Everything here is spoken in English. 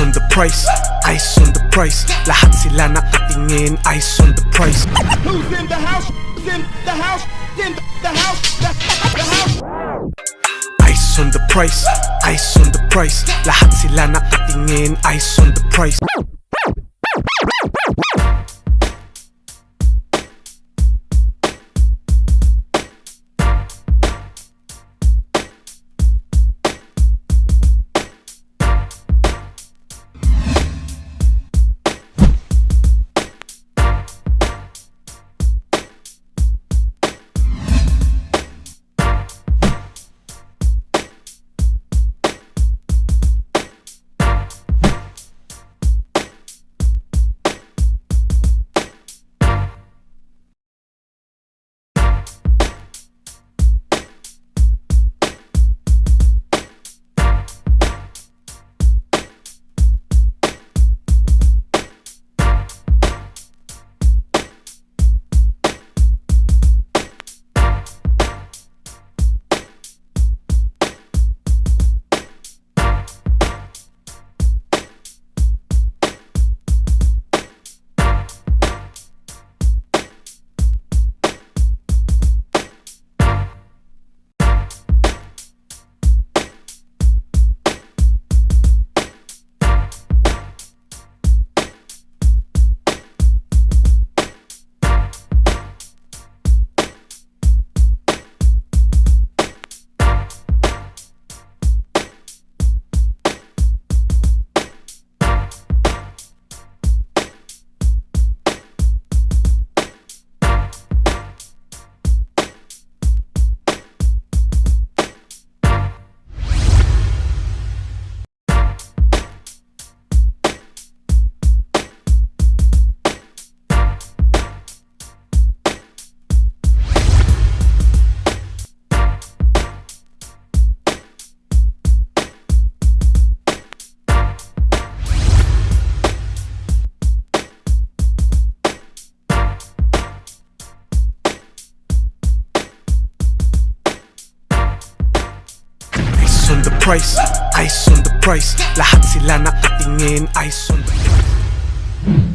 on the price, ice on the price Lahat sila nakatingin, ice on the price Who's in the house? Who's in the house? In the house? The, the house? Ice on the price, ice on the price Lahat sila nakatingin, ice on the price price, ice on the price. Lahat sila nakatingin, ice on the price